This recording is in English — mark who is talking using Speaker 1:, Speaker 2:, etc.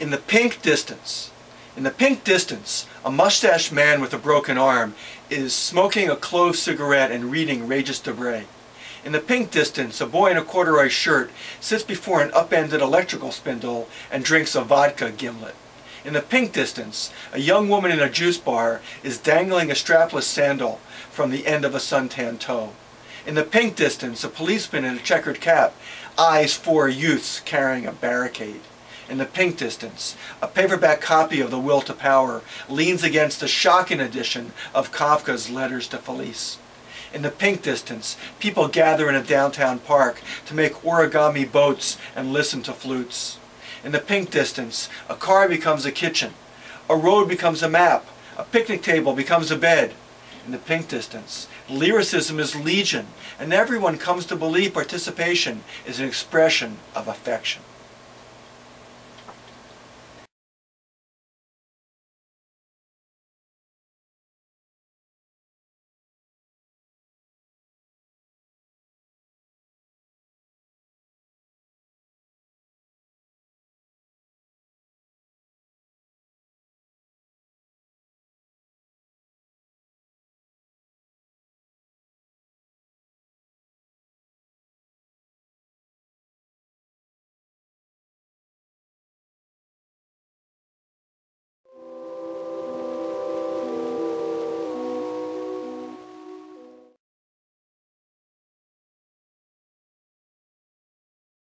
Speaker 1: In the pink distance, in the pink distance, a mustached man with a broken arm is smoking a clove cigarette and reading Regis Debray. In the pink distance, a boy in a corduroy shirt sits before an upended electrical spindle and drinks a vodka gimlet. In the pink distance, a young woman in a juice bar is dangling a strapless sandal from the end of a suntan toe. In the pink distance, a policeman in a checkered cap eyes four youths carrying a barricade. In the pink distance, a paperback copy of The Will to Power leans against the Schocken edition of Kafka's Letters to Felice. In the pink distance, people gather in a downtown park to make origami boats and listen to flutes. In the pink distance, a car becomes a kitchen, a road becomes a map, a picnic table becomes a bed. In the pink distance, lyricism is legion, and everyone comes to believe participation is an expression of affection.